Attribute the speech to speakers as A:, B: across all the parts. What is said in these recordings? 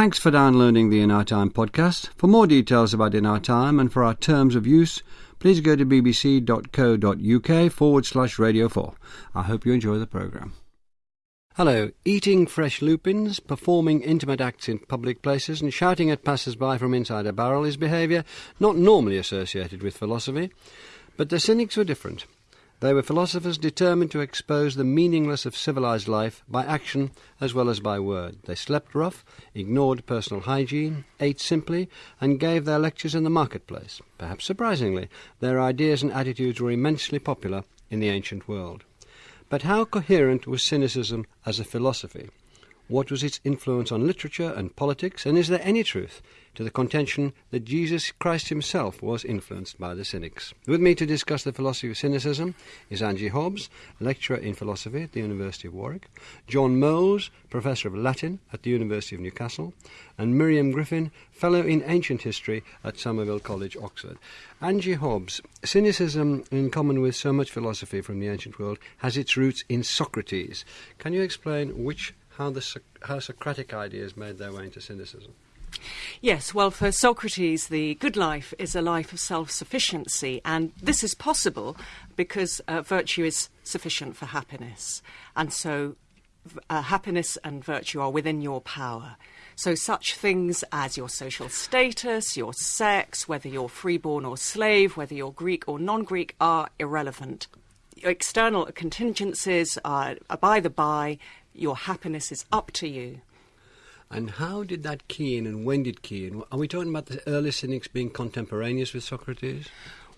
A: Thanks for downloading the In Our Time podcast. For more details about In Our Time and for our terms of use, please go to bbc.co.uk forward slash radio 4. I hope you enjoy the programme. Hello. Eating fresh lupins, performing intimate acts in public places, and shouting at passers-by from inside a barrel is behaviour not normally associated with philosophy. But the cynics were different. They were philosophers determined to expose the meaningless of civilized life by action as well as by word. They slept rough, ignored personal hygiene, ate simply, and gave their lectures in the marketplace. Perhaps surprisingly, their ideas and attitudes were immensely popular in the ancient world. But how coherent was cynicism as a philosophy? What was its influence on literature and politics? And is there any truth to the contention that Jesus Christ himself was influenced by the Cynics. With me to discuss the philosophy of cynicism is Angie Hobbs, lecturer in philosophy at the University of Warwick, John Moles, professor of Latin at the University of Newcastle, and Miriam Griffin, fellow in ancient history at Somerville College, Oxford. Angie Hobbs, cynicism, in common with so much philosophy from the ancient world, has its roots in Socrates. Can you explain which how the how Socratic ideas made their way into cynicism?
B: Yes, well, for Socrates, the good life is a life of self sufficiency, and this is possible because uh, virtue is sufficient for happiness. And so, uh, happiness and virtue are within your power. So, such things as your social status, your sex, whether you're freeborn or slave, whether you're Greek or non Greek, are irrelevant. External contingencies are, are by the by, your happiness is up to you.
A: And how did that key in and when did key in? Are we talking about the early cynics being contemporaneous with Socrates?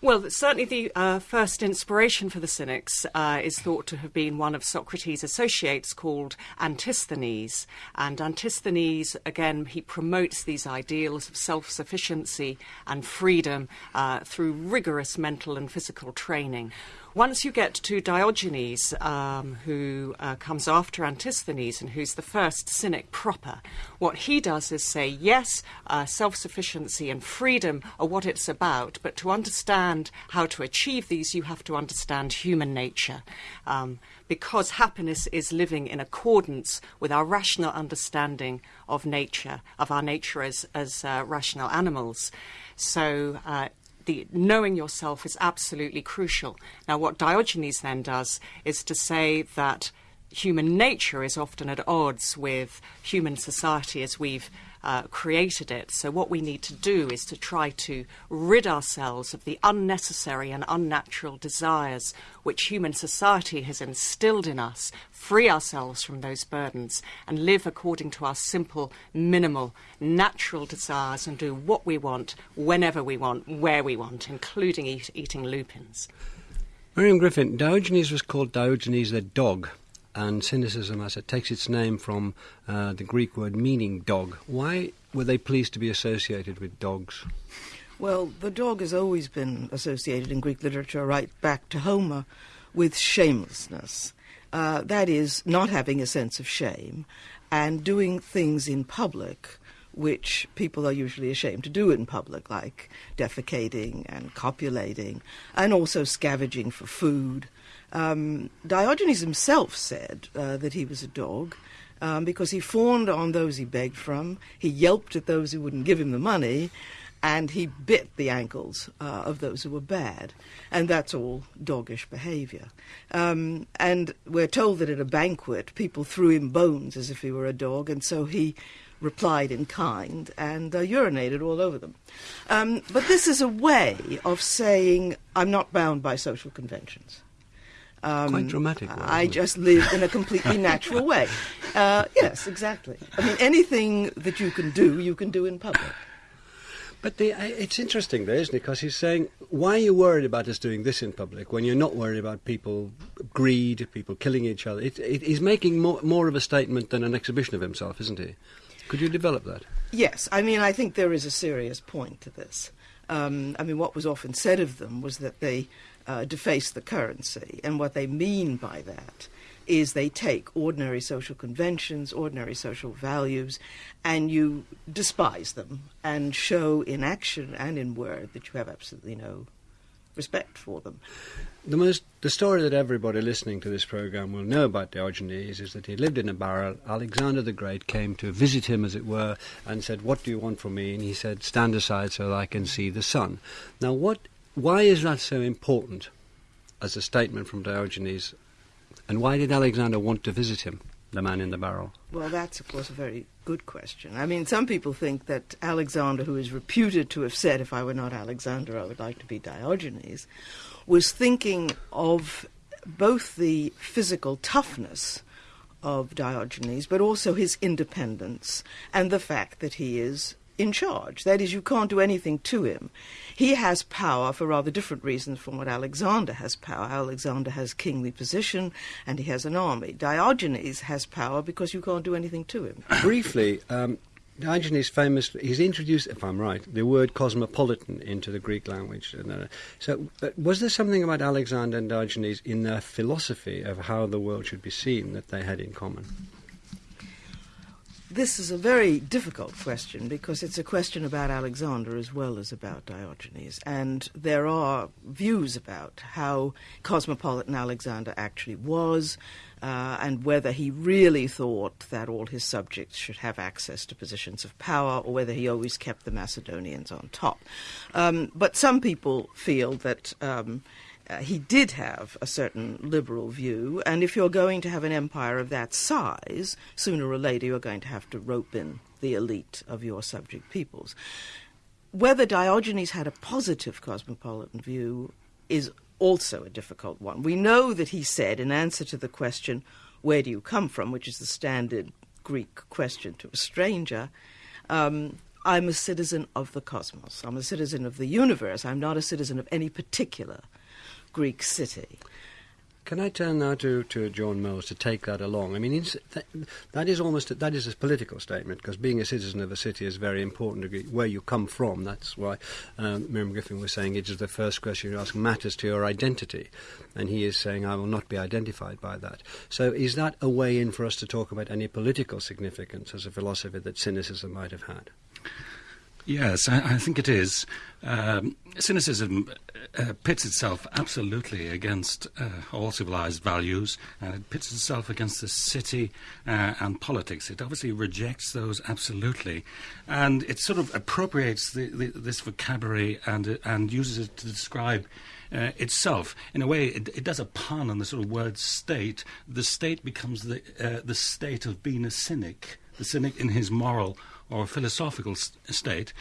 B: Well, certainly the uh, first inspiration for the Cynics uh, is thought to have been one of Socrates' associates called Antisthenes. And Antisthenes, again, he promotes these ideals of self sufficiency and freedom uh, through rigorous mental and physical training. Once you get to Diogenes, um, who uh, comes after Antisthenes and who's the first cynic proper, what he does is say, yes, uh, self sufficiency and freedom are what it's about, but to understand how to achieve these, you have to understand human nature. Um, because happiness is living in accordance with our rational understanding of nature, of our nature as, as uh, rational animals. So uh, the knowing yourself is absolutely crucial. Now, what Diogenes then does is to say that human nature is often at odds with human society as we've uh, created it. So, what we need to do is to try to rid ourselves of the unnecessary and unnatural desires which human society has instilled in us, free ourselves from those burdens, and live according to our simple, minimal, natural desires and do what we want, whenever we want, where we want, including eat, eating lupins.
A: Miriam Griffin, Diogenes was called Diogenes the dog and cynicism, as it takes its name from uh, the Greek word meaning dog. Why were they pleased to be associated with dogs?
C: Well, the dog has always been associated in Greek literature, right back to Homer, with shamelessness. Uh, that is, not having a sense of shame and doing things in public which people are usually ashamed to do in public, like defecating and copulating, and also scavenging for food um, Diogenes himself said uh, that he was a dog um, because he fawned on those he begged from, he yelped at those who wouldn't give him the money, and he bit the ankles uh, of those who were bad. And that's all doggish behavior. Um, and we're told that at a banquet, people threw him bones as if he were a dog, and so he replied in kind and uh, urinated all over them. Um, but this is a way of saying, I'm not bound by social conventions.
A: Um, Quite dramatic.
C: I just live in a completely natural way. Uh, yes, exactly. I mean, anything that you can do, you can do in public.
A: But the, it's interesting, though, isn't it? Because he's saying, why are you worried about us doing this in public when you're not worried about people greed, people killing each other? It, it, he's making more, more of a statement than an exhibition of himself, isn't he? Could you develop that?
C: Yes. I mean, I think there is a serious point to this. Um, I mean, what was often said of them was that they uh, deface the currency. And what they mean by that is they take ordinary social conventions, ordinary social values, and you despise them and show in action and in word that you have absolutely no respect for them.
A: The most the story that everybody listening to this program will know about Diogenes is that he lived in a barrel. Alexander the Great came to visit him, as it were, and said, "What do you want from me?" And he said, "Stand aside so that I can see the sun." Now, what? Why is that so important as a statement from Diogenes? And why did Alexander want to visit him, the man in the barrel?
C: Well, that's, of course, a very good question. I mean, some people think that Alexander, who is reputed to have said, if I were not Alexander, I would like to be Diogenes, was thinking of both the physical toughness of Diogenes, but also his independence and the fact that he is in charge. That is, you can't do anything to him. He has power for rather different reasons from what Alexander has power. Alexander has kingly position and he has an army. Diogenes has power because you can't do anything to him.
A: Briefly, um, Diogenes famously, he's introduced, if I'm right, the word cosmopolitan into the Greek language. Uh, so, uh, was there something about Alexander and Diogenes in their philosophy of how the world should be seen that they had in common?
C: This is a very difficult question because it's a question about Alexander as well as about Diogenes. And there are views about how cosmopolitan Alexander actually was uh, and whether he really thought that all his subjects should have access to positions of power or whether he always kept the Macedonians on top. Um, but some people feel that. Um, uh, he did have a certain liberal view, and if you're going to have an empire of that size, sooner or later you're going to have to rope in the elite of your subject peoples. Whether Diogenes had a positive cosmopolitan view is also a difficult one. We know that he said, in answer to the question, Where do you come from? which is the standard Greek question to a stranger, um, I'm a citizen of the cosmos. I'm a citizen of the universe. I'm not a citizen of any particular Greek city.
A: Can I turn now to, to John Moles to take that along? I mean, that, that is almost a, that is a political statement because being a citizen of a city is very important. Where you come from, that's why um, Miriam Griffin was saying it is the first question you ask matters to your identity, and he is saying I will not be identified by that. So, is that a way in for us to talk about any political significance as a philosophy that cynicism might have had?
D: Yes, I, I think it is. Um, cynicism uh, pits itself absolutely against uh, all civilized values, and it pits itself against the city uh, and politics. It obviously rejects those absolutely, and it sort of appropriates the, the, this vocabulary and and uses it to describe. Uh, itself. In a way, it, it, does a pun on the sort of word state. The state becomes the uh, the state of being a cynic, the cynic in his moral or philosophical state.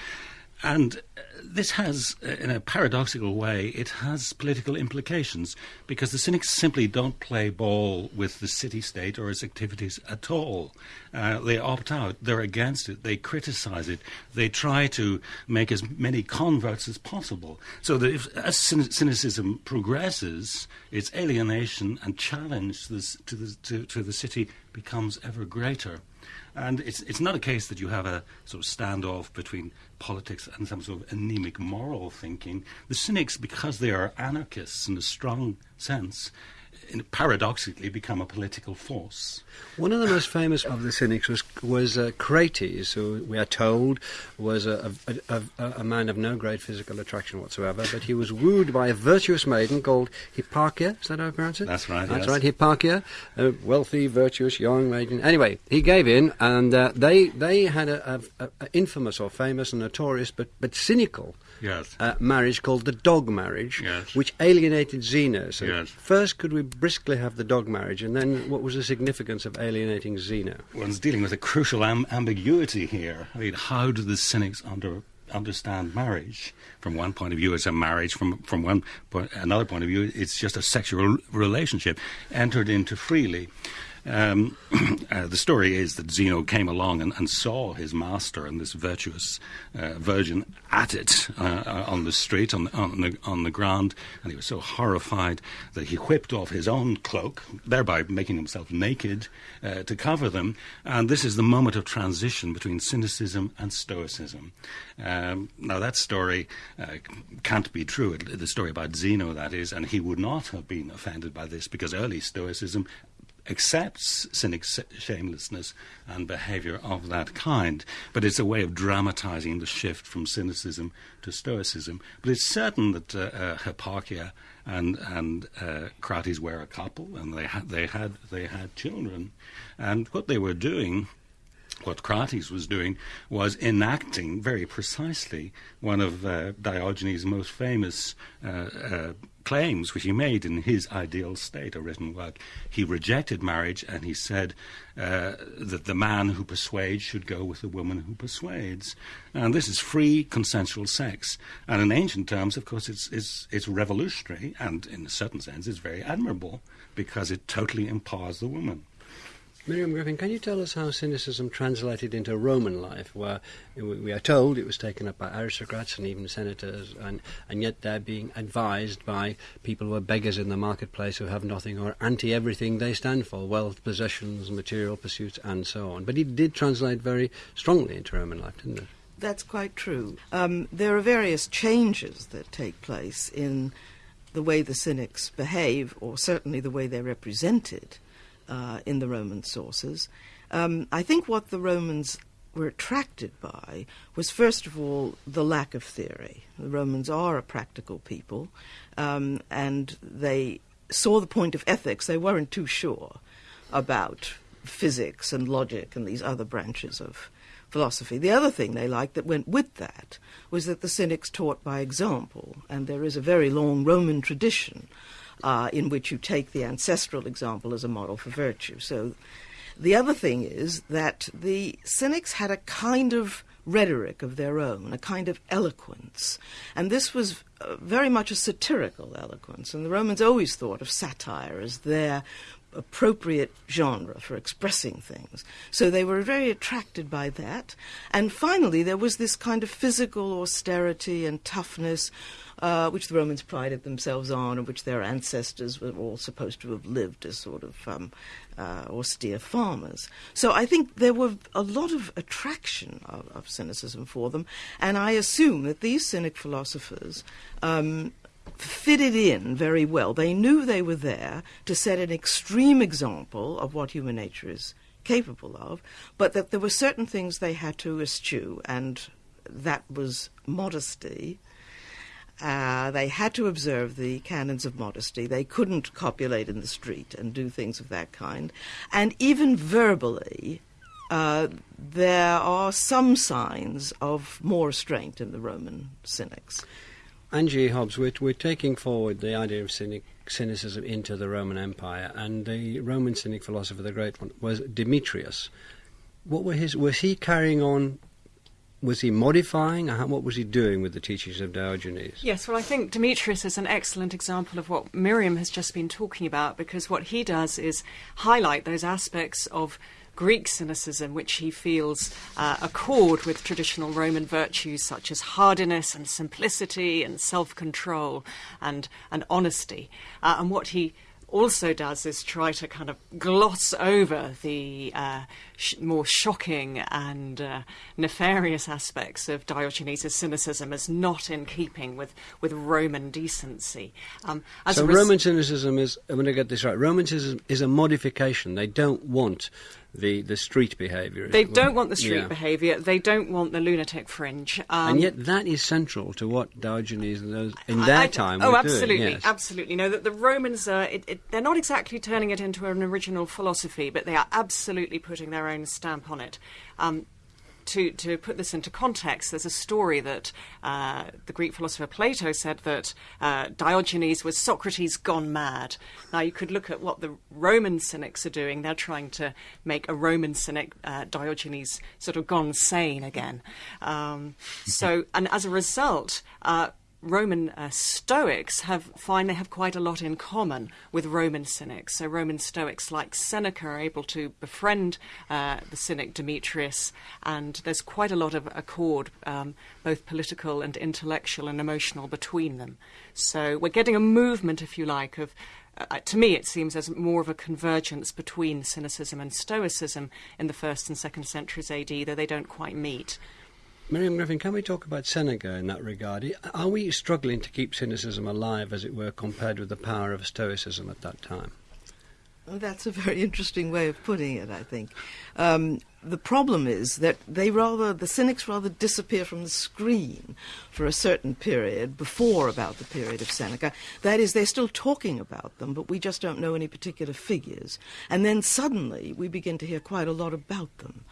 D: And uh, this has, uh, in a paradoxical way, it has political implications because the cynics simply don't play ball with the city state or its activities at all. Uh, they opt out, they're against it, they criticize it, they try to make as many converts as possible. So that if, as cynicism progresses, its alienation and challenge to, this, to, the, to, to the city becomes ever greater. And it's, it's not a case that you have a sort of standoff between politics and some sort of anemic moral thinking. The cynics, because they are anarchists in a strong sense, paradoxically become a political force.
A: One of the most famous of the cynics was was uh, Crates, who we are told was a, a, a, a, man of no great physical attraction whatsoever, but he was wooed by a virtuous maiden called Hipparchia. Is that how I pronounce it?
D: That's right.
A: That's
D: yes.
A: right, Hipparchia, a wealthy, virtuous young maiden. Anyway, he gave in, and uh, they they had a, infamous or famous and notorious, but but cynical
D: yes.
A: uh, marriage called the dog marriage,
D: yes.
A: which alienated Zeno. So
D: yes.
A: first, could we briskly have the dog marriage, and then what was the significance of alienating Zeno?
D: One's dealing with a crucial am- ambiguity here. I mean, how do the cynics under understand marriage. From one point of view, it's a marriage. From from one point, another point of view, it's just a sexual relationship entered into freely. Um, uh, the story is that Zeno came along and, and, saw his master and this virtuous uh, virgin at it uh, uh on the street, on the, on, the, on the ground, and he was so horrified that he whipped off his own cloak, thereby making himself naked uh, to cover them. And this is the moment of transition between cynicism and stoicism. Um, now, that story uh, can't be true, the story about Zeno, that is, and he would not have been offended by this because early stoicism accepts cynic shamelessness and behavior of that kind, but it's a way of dramatizing the shift from cynicism to stoicism. But it's certain that uh, uh, Hipparchia and and uh, Crates were a couple, and they had they had they had children, and what they were doing what Crates was doing was enacting very precisely one of uh, Diogenes' most famous uh, uh, claims, which he made in his ideal state, a written work. He rejected marriage and he said uh, that the man who persuades should go with the woman who persuades. And this is free consensual sex. And in ancient terms, of course, it's, it's, it's revolutionary and, in a certain sense, it's very admirable because it totally empowers the woman.
A: Miriam Griffin, can you tell us how cynicism translated into Roman life, where we are told it was taken up by aristocrats and even senators, and, and yet they're being advised by people who are beggars in the marketplace who have nothing or anti everything they stand for wealth, possessions, material pursuits, and so on. But it did translate very strongly into Roman life, didn't it?
C: That's quite true. Um, there are various changes that take place in the way the cynics behave, or certainly the way they're represented uh, in the Roman sources. Um, I think what the Romans were attracted by was, first of all, the lack of theory. The Romans are a practical people, um, and they saw the point of ethics. They weren't too sure about physics and logic and these other branches of philosophy. The other thing they liked that went with that was that the Cynics taught by example, and there is a very long Roman tradition uh, in which you take the ancestral example as a model for virtue. So the other thing is that the Cynics had a kind of rhetoric of their own, a kind of eloquence. And this was uh, very much a satirical eloquence. And the Romans always thought of satire as their appropriate genre for expressing things. So they were very attracted by that. And finally, there was this kind of physical austerity and toughness uh, which the Romans prided themselves on, and which their ancestors were all supposed to have lived as sort of um, uh, austere farmers. So I think there were a lot of attraction of, of cynicism for them, and I assume that these cynic philosophers. Um, fitted in very well. They knew they were there to set an extreme example of what human nature is capable of, but that there were certain things they had to eschew, and that was modesty uh, they had to observe the canons of modesty. They couldn't copulate in the street and do things of that kind. And even verbally, uh, there are some signs of more restraint in the Roman cynics.
A: Angie Hobbs, we're, we're taking forward the idea of cynic, cynicism into the Roman Empire, and the Roman cynic philosopher, the great one, was Demetrius. What were his? Was he carrying on was he modifying? What was he doing with the teachings of Diogenes?
B: Yes, well, I think Demetrius is an excellent example of what Miriam has just been talking about because what he does is highlight those aspects of Greek cynicism, which he feels uh, accord with traditional Roman virtues such as hardiness and simplicity and self control and, and honesty. Uh, and what he also does is try to kind of gloss over the uh, sh- more shocking and uh, nefarious aspects of Diogenes' cynicism as not in keeping with, with Roman decency.
A: Um, so res- Roman cynicism is, I'm going to get this right, Roman cynicism is a modification. They don't want the, the street behaviour.
B: They don't want the street yeah. behaviour. They don't want the lunatic fringe.
A: Um, and yet that is central to what Diogenes and those in their I, I, time
B: oh,
A: were
B: absolutely,
A: doing. Yes.
B: absolutely. No, that the Romans are. It, it, they're not exactly turning it into an original philosophy, but they are absolutely putting their own stamp on it. Um, to, to put this into context, there's a story that uh, the Greek philosopher Plato said that uh, Diogenes was Socrates gone mad. Now, you could look at what the Roman cynics are doing. They're trying to make a Roman cynic uh, Diogenes sort of gone sane again. Um, so, and as a result, uh, Roman uh, Stoics have find they have quite a lot in common with Roman Cynics. So Roman Stoics like Seneca are able to befriend uh, the Cynic Demetrius, and there's quite a lot of accord, um, both political and intellectual and emotional, between them. So we're getting a movement, if you like, of uh, to me, it seems there's more of a convergence between Cynicism and Stoicism in the first and second centuries AD, though they don't quite meet.
A: Miriam Griffin, can we talk about Seneca in that regard? Are we struggling to keep cynicism alive, as it were, compared with the power of Stoicism at that time?
C: That's a very interesting way of putting it, I think. Um, the problem is that they rather, the cynics rather disappear from the screen for a certain period before about the period of Seneca. That is, they're still talking about them, but we just don't know any particular figures. And then suddenly we begin to hear quite a lot about them.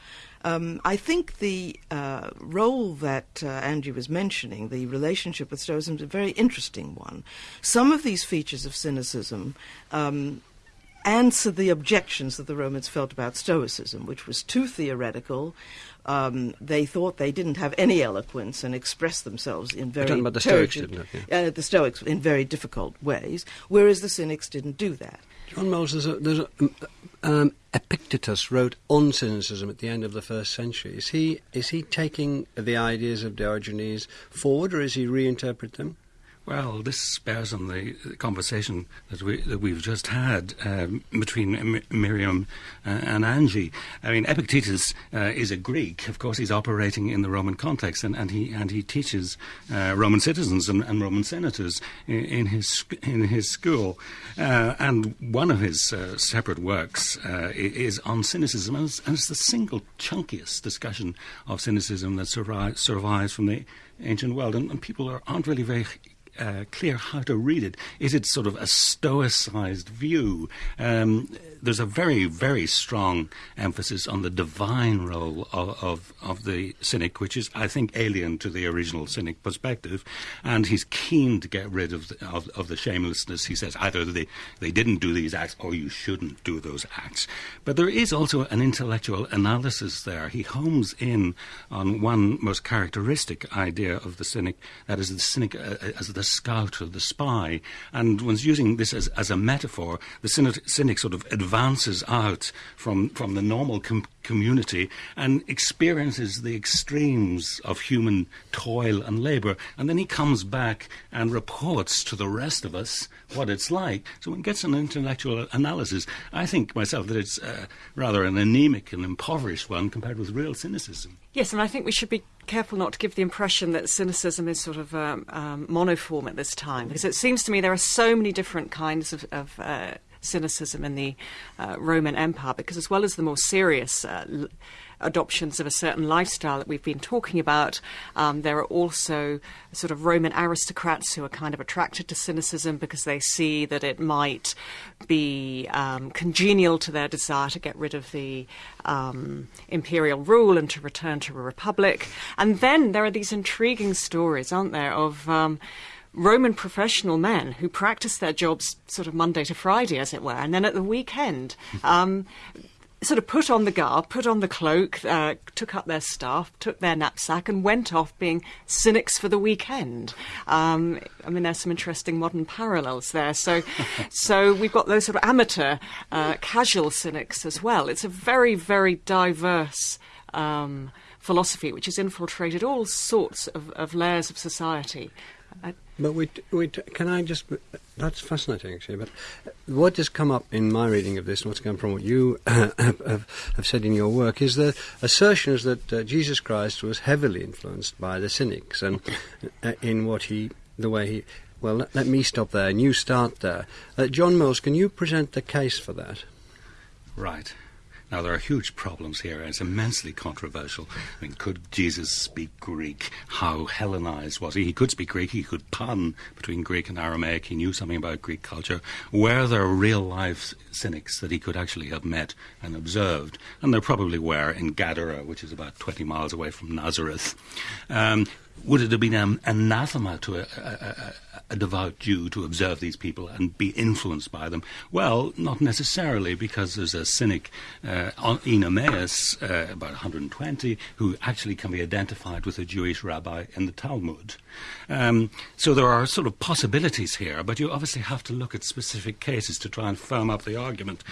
C: Um, I think the uh, role that uh, Angie was mentioning, the relationship with Stoicism, is a very interesting one. Some of these features of cynicism um, answer the objections that the Romans felt about Stoicism, which was too theoretical. Um, they thought they didn't have any eloquence and expressed themselves in very
A: talking about the Stoics, didn't it? Yeah.
C: Uh, the Stoics in very difficult ways, whereas the Cynics didn't do that.
A: John Moles, there's a, there's a um, um, Epictetus wrote on cynicism at the end of the first century. Is he is he taking the ideas of Diogenes forward, or is he reinterpret them?
D: Well, this bears on the conversation that, we, that we've just had um, between M- Miriam uh, and Angie. I mean, Epictetus uh, is a Greek. Of course, he's operating in the Roman context, and, and he and he teaches uh, Roman citizens and, and, Roman senators in, in, his in his school. Uh, and one of his uh, separate works uh, is on cynicism, and it's, and it's, the single chunkiest discussion of cynicism that survives, survives from the ancient world, and, and people are, aren't really very uh, clear how to read it. Is it sort of a stoicized view? Um, there's a very, very strong emphasis on the divine role of, of, of, the cynic, which is, I think, alien to the original cynic perspective. And he's keen to get rid of the, of, of the shamelessness. He says either they, they didn't do these acts or you shouldn't do those acts. But there is also an intellectual analysis there. He homes in on one most characteristic idea of the cynic, that is the cynic uh, as the scout or the spy. And one's using this as, as a metaphor. The cynic, cynic sort of advances out from, from the normal com- community and experiences the extremes of human toil and labor. And then he comes back and reports to the rest of us what it's like. So one gets an intellectual analysis. I think myself that it's uh, rather an anemic and impoverished one compared with real cynicism.
B: Yes, and I think we should be careful not to give the impression that cynicism is sort of um, um, monoform at this time, because it seems to me there are so many different kinds of, of uh, cynicism in the uh, Roman Empire, because as well as the more serious uh, adoptions of a certain lifestyle that we've been talking about, um, there are also sort of Roman aristocrats who are kind of attracted to cynicism because they see that it might be um, congenial to their desire to get rid of the um, imperial rule and to return to a republic. And then there are these intriguing stories, aren't there, of um, Roman professional men who practiced their jobs sort of Monday to Friday, as it were, and then at the weekend. Um, sort of put on the garb, put on the cloak, uh, took up their staff, took their knapsack, and went off being cynics for the weekend. Um, I mean, there's some interesting modern parallels there. So, so we've got those sort of amateur, uh, casual cynics as well. It's a very, very diverse. Um, philosophy which has infiltrated all sorts of, of layers of society.
A: But we, we, can I just? That's fascinating, actually. But what has come up in my reading of this, and what's come from what you have, have, said in your work, is the assertions that uh, Jesus Christ was heavily influenced by the cynics, and uh, in what he, the way he. Well, let, let, me stop there, and you start there. Uh, John Moles, can you present the case for that?
D: Right. Now, there are huge problems here, and it's immensely controversial. I mean, could Jesus speak Greek? How Hellenized was he? He could speak Greek, he could pun between Greek and Aramaic, he knew something about Greek culture. Were there real life cynics that he could actually have met and observed? And there probably were in Gadara, which is about 20 miles away from Nazareth. Um, would it have been an anathema to a, a, a, devout Jew to observe these people and be influenced by them? Well, not necessarily, because there's a cynic uh, Oenomaus, uh, about 120, who actually can be identified with a Jewish rabbi in the Talmud. Um, so there are sort of possibilities here, but you obviously have to look at specific cases to try and firm up the argument.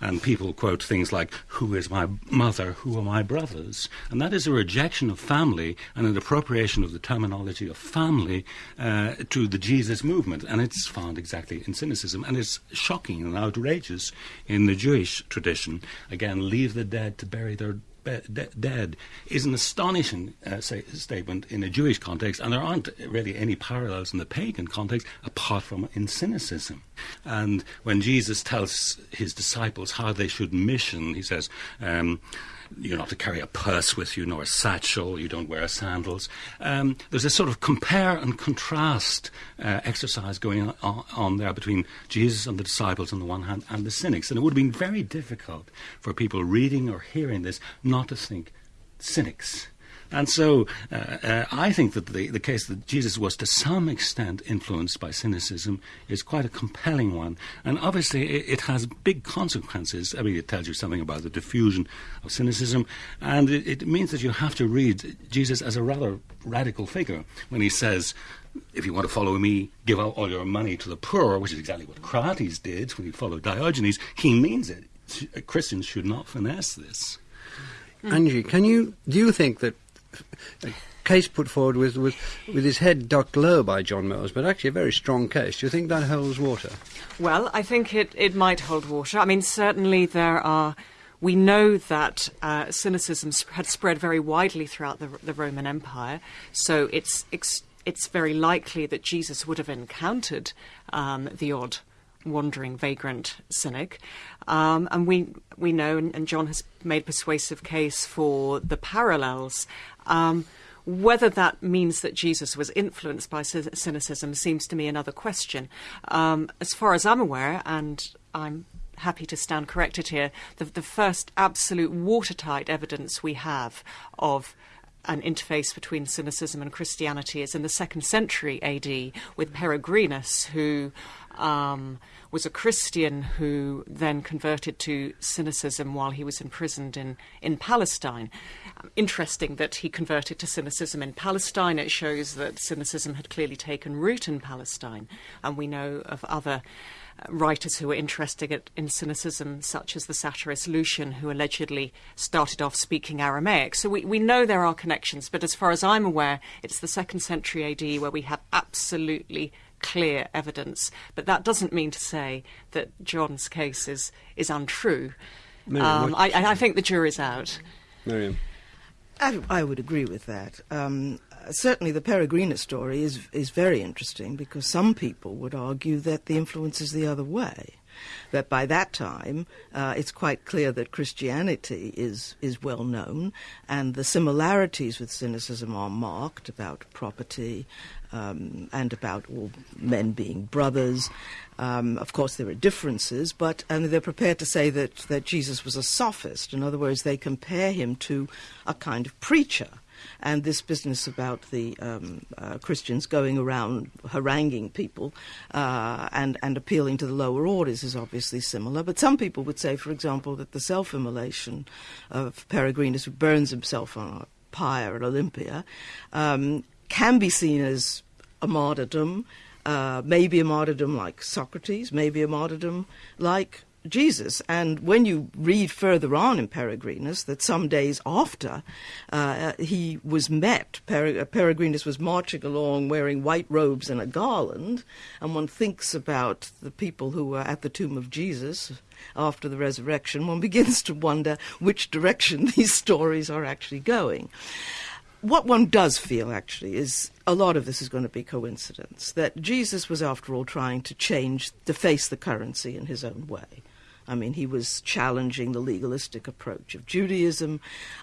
D: And people quote things like, Who is my mother? Who are my brothers? And that is a rejection of family and an appropriation of the terminology of family uh, to the Jesus movement. And it's found exactly in cynicism. And it's shocking and outrageous in the Jewish tradition. Again, leave the dead to bury their de- dead is an astonishing uh, say, statement in a Jewish context, and there aren't really any parallels in the pagan context apart from in cynicism. And when Jesus tells his disciples how they should mission, he says, um, you're not to carry a purse with you, nor a satchel, you don't wear sandals. Um, there's a sort of compare and contrast uh, exercise going on, on, there between Jesus and the disciples on the one hand and the cynics. And it would have been very difficult for people reading or hearing this not to think cynics. And so uh, uh, I think that the, the case that Jesus was to some extent influenced by cynicism is quite a compelling one. And obviously it, it has big consequences. I mean, it tells you something about the diffusion of cynicism. And it, it means that you have to read Jesus as a rather radical figure when he says, if you want to follow me, give out all your money to the poor, which is exactly what Crates did when he followed Diogenes. He means it. Christians should not finesse this.
A: Angie, can you do you think that case put forward with, with, with his head ducked low by John Moles, but actually a very strong case. Do you think that holds water?
B: Well, I think it, it might hold water. I mean, certainly there are. We know that uh, cynicism had spread very widely throughout the, the Roman Empire, so it's, it's, it's very likely that Jesus would have encountered um, the odd wandering vagrant cynic. Um, and we we know, and, John has made persuasive case for the parallels. Um, whether that means that Jesus was influenced by cynicism seems to me another question. Um, as far as I'm aware, and I'm happy to stand corrected here, the, the first absolute watertight evidence we have of an interface between cynicism and Christianity is in the second century AD with Peregrinus, who um, was a Christian who then converted to cynicism while he was imprisoned in, in Palestine. Interesting that he converted to cynicism in Palestine. It shows that cynicism had clearly taken root in Palestine. And we know of other writers who were interested in cynicism, such as the satirist Lucian, who allegedly started off speaking Aramaic. So we, we know there are connections, but as far as I'm aware, it's the second century AD where we have absolutely clear evidence. But that doesn't mean to say that John's case is, is untrue.
A: Miriam, um,
B: I, I, think the jury's out.
A: Miriam.
C: I, I would agree with that. Um, certainly, the Peregrinus story is is very interesting because some people would argue that the influence is the other way that by that time uh, it's quite clear that Christianity is, is well known and the similarities with cynicism are marked about property um, and about all men being brothers. Um, of course, there are differences, but and they're prepared to say that, that Jesus was a sophist. In other words, they compare him to a kind of preacher and this business about the um, uh, Christians going around haranguing people uh, and, and appealing to the lower orders is obviously similar. But some people would say, for example, that the self immolation of Peregrinus, who burns himself on a pyre at Olympia, um, can be seen as a martyrdom. Uh, maybe a martyrdom like Socrates, maybe a martyrdom like Jesus. And when you read further on in Peregrinus that some days after uh, he was met, uh, Peregrinus was marching along wearing white robes and a garland, and one thinks about the people who were at the tomb of Jesus after the resurrection, one begins to wonder which direction these stories are actually going what one does feel actually is a lot of this is going to be coincidence. That Jesus was, after all, trying to change, to face the currency in his own way. I mean, he was challenging the legalistic approach of Judaism,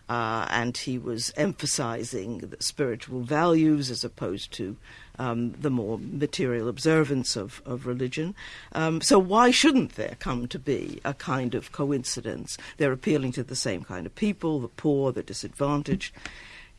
C: uh, and he was emphasizing the spiritual values as opposed to um, the more material observance of, of religion. Um, so, why shouldn't there come to be a kind of coincidence? They're appealing to the same kind of people the poor, the disadvantaged.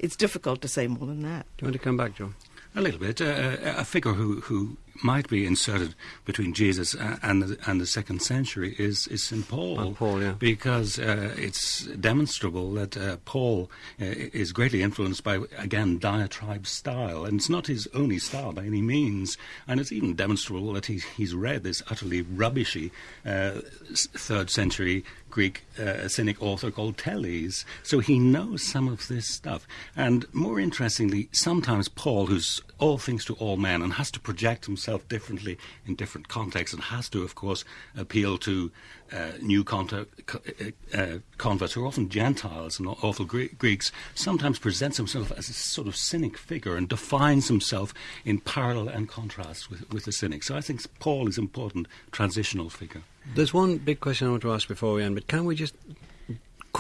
C: It's difficult to say more than that.
A: Do you want to come back, John?
D: A little bit. Uh, a figure who, who might be inserted between Jesus and the, and the second century is, is St. Paul.
A: Paul yeah.
D: Because uh, it's demonstrable that uh, Paul uh, is greatly influenced by, again, diatribe style. And it's not his only style by any means. And it's even demonstrable that he, he's read this utterly rubbishy uh, third century Greek uh, cynic author called Teles. So he knows some of this stuff. And more interestingly, sometimes Paul, who's all things to all men and has to project himself itself differently in different contexts and has to, of course, appeal to uh, new contact, uh, uh, converts who are often Gentiles and awful Gre- Greeks, sometimes presents himself as a sort of cynic figure and defines himself in parallel and contrast with, with the cynic. So I think Paul is an important transitional figure.
A: There's one big question I want to ask before we end, but can we just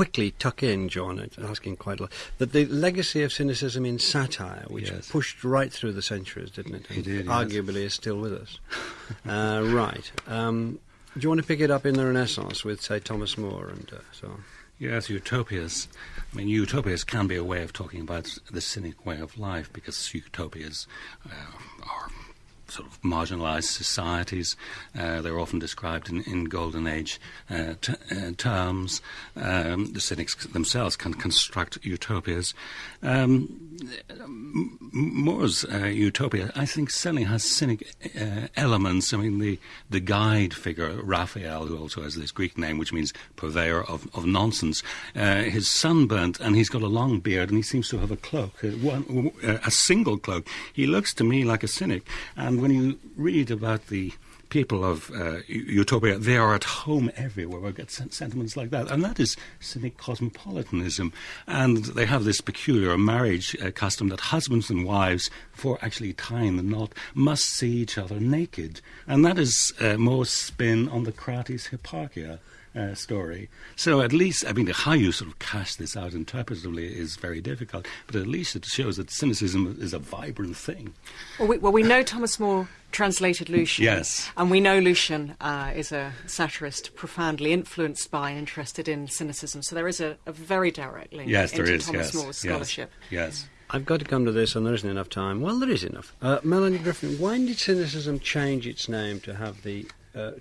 A: quickly tuck in, John, asking quite a lot, that the legacy of cynicism in satire, which yes. pushed right through the centuries, didn't it?
D: It did,
A: Arguably yes. is still with us. uh, right. Um, do you want to pick it up in the Renaissance with, say, Thomas More and uh, so on?
D: Yes, utopias. I mean, utopias can be a way of talking about the cynic way of life because utopias uh, are sort of marginalized societies. Uh, they're often described in, in Golden Age uh, t- uh, terms. Um, the cynics themselves can construct utopias. Um, More's uh, utopia, I think, certainly has cynic uh, elements. I mean, the, the guide figure, Raphael, who also has this Greek name, which means purveyor of, of nonsense, uh, he's sunburnt and he's got a long beard and he seems to have a cloak, one, a single cloak. He looks to me like a cynic. And when you read about the people of uh, utopia, they are at home everywhere. We get sentiments like that. And that is cynic cosmopolitanism. And they have this peculiar marriage uh, custom that husbands and wives, before actually tying the knot, must see each other naked. And that is uh, more spin on the Crates Hipparchia uh, story. So at least, I mean, how you sort of cast this out interpretively is very difficult, but at least it shows that cynicism is a vibrant thing.
B: Well, we, well, we know Thomas More translated Lucian.
D: Yes.
B: And we know Lucian uh, is a satirist profoundly influenced by and interested in cynicism. So there is a, a very direct link
D: yes,
B: into
D: is,
B: Thomas
D: yes,
B: More's scholarship.
D: Yes. yes.
A: I've got to come to this, and there isn't enough time. Well, there is enough. Uh, Melanie Griffin, when did cynicism change its name to have the uh,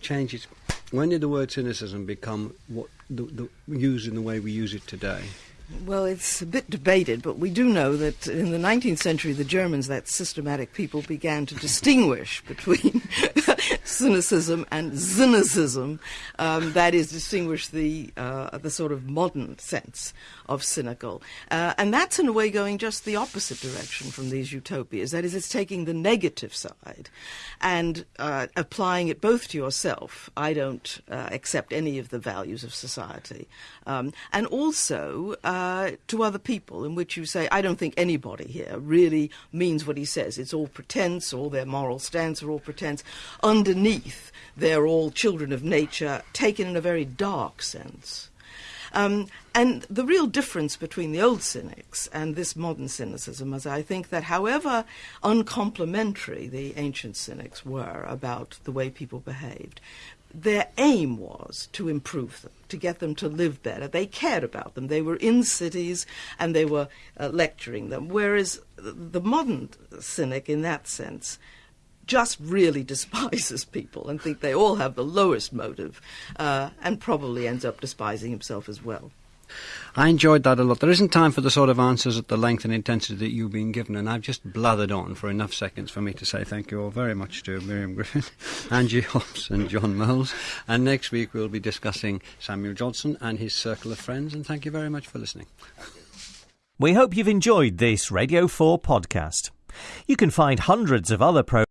A: when did the word cynicism become what the, the, used in the way we use it today?
C: Well, it's a bit debated, but we do know that in the 19th century, the Germans, that systematic people, began to distinguish between cynicism and cynicism. Um, that is, distinguish the uh, the sort of modern sense of cynical, uh, and that's in a way going just the opposite direction from these utopias. That is, it's taking the negative side and uh, applying it both to yourself. I don't uh, accept any of the values of society, um, and also uh, to other people, in which you say, I don't think anybody here really means what he says. It's all pretense, all their moral stance are all pretense. Underneath, they're all children of nature, taken in a very dark sense. Um, and the real difference between the old cynics and this modern cynicism is I think that however uncomplimentary the ancient cynics were about the way people behaved, their aim was to improve them, to get them to live better. They cared about them. They were in cities and they were uh, lecturing them. Whereas the modern cynic, in that sense, just really despises people and think they all have the lowest motive uh, and probably ends up despising himself as well.
A: I enjoyed that a lot. There isn't time for the sort of answers at the length and intensity that you've been given, and I've just blathered on for enough seconds for me to say thank you all very much to Miriam Griffin, Angie Hobbs, and John Moles. And next week we'll be discussing Samuel Johnson and his circle of friends, and thank you very much for listening.
E: We hope you've enjoyed this Radio 4 podcast. You can find hundreds of other programs